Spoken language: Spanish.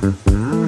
Mm-hmm.